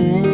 Música